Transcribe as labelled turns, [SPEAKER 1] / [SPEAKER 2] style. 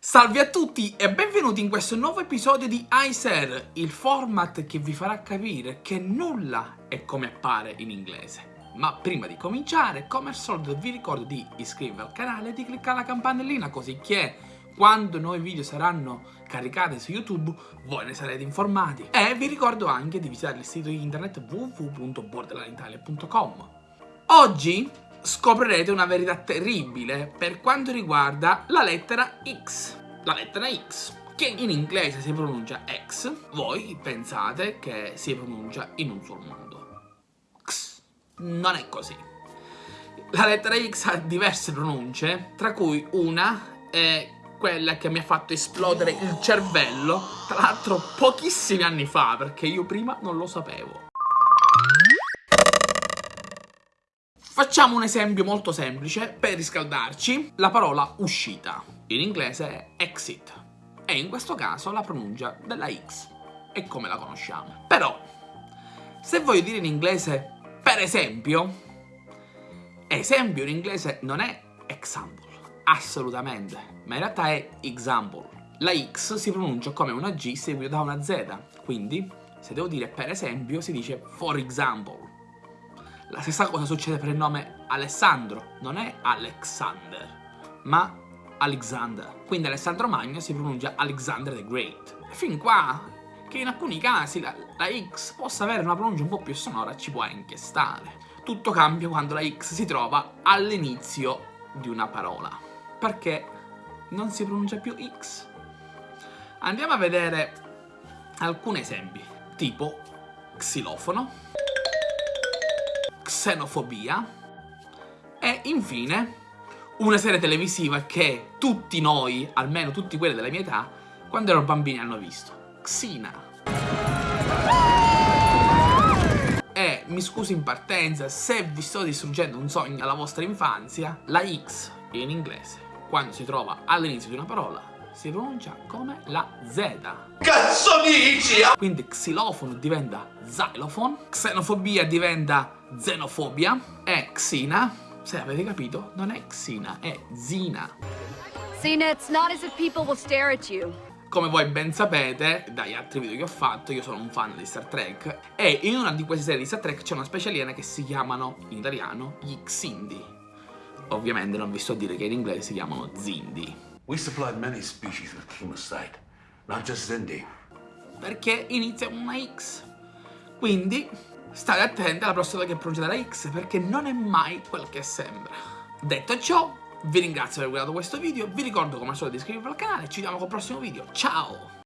[SPEAKER 1] Salve a tutti e benvenuti in questo nuovo episodio di iSer, il format che vi farà capire che nulla è come appare in inglese. Ma prima di cominciare, come al solito vi ricordo di iscrivervi al canale e di cliccare la campanellina così che quando nuovi video saranno caricati su YouTube voi ne sarete informati. E vi ricordo anche di visitare il sito internet www.borderlineitalia.com. Oggi scoprirete una verità terribile per quanto riguarda la lettera X. La lettera X, che in inglese si pronuncia X, voi pensate che si pronuncia in un solo modo. X. Non è così. La lettera X ha diverse pronunce, tra cui una è quella che mi ha fatto esplodere il cervello, tra l'altro pochissimi anni fa, perché io prima non lo sapevo. Facciamo un esempio molto semplice per riscaldarci. La parola uscita, in inglese è exit, e in questo caso la pronuncia della X è come la conosciamo. Però, se voglio dire in inglese per esempio, esempio in inglese non è example, assolutamente, ma in realtà è example. La X si pronuncia come una G seguita da una Z, quindi se devo dire per esempio si dice for example. La stessa cosa succede per il nome Alessandro, non è Alexander, ma Alexander. Quindi Alessandro Magno si pronuncia Alexander the Great. Fin qua, che in alcuni casi la, la X possa avere una pronuncia un po' più sonora ci può anche stare. Tutto cambia quando la X si trova all'inizio di una parola, perché non si pronuncia più X. Andiamo a vedere alcuni esempi, tipo xilofono, xenofobia e infine una serie televisiva che tutti noi, almeno tutti quelli della mia età, quando ero bambini hanno visto. Xina. E mi scuso in partenza se vi sto distruggendo un sogno alla vostra infanzia, la X in inglese, quando si trova all'inizio di una parola, si pronuncia come la Z. Cazzo dici? Quindi xilofono diventa xylophone, xenofobia diventa xenofobia e xina, se avete capito, non è xina, è zina.
[SPEAKER 2] Zina, it's not as if people will stare at you.
[SPEAKER 1] Come voi ben sapete, dagli altri video che ho fatto, io sono un fan di Star Trek e in una di queste serie di Star Trek c'è una specie aliena che si chiamano, in italiano, gli Xindi. Ovviamente non vi sto a dire che in inglese si chiamano Zindi.
[SPEAKER 3] We supplied many species with chemosite, not just Zindi.
[SPEAKER 1] Perché inizia una X. Quindi state attenti alla prossima che pronunciate la X perché non è mai quel che sembra. Detto ciò, vi ringrazio per aver guardato questo video, vi ricordo come al solito di iscrivervi al canale, ci vediamo col prossimo video, ciao!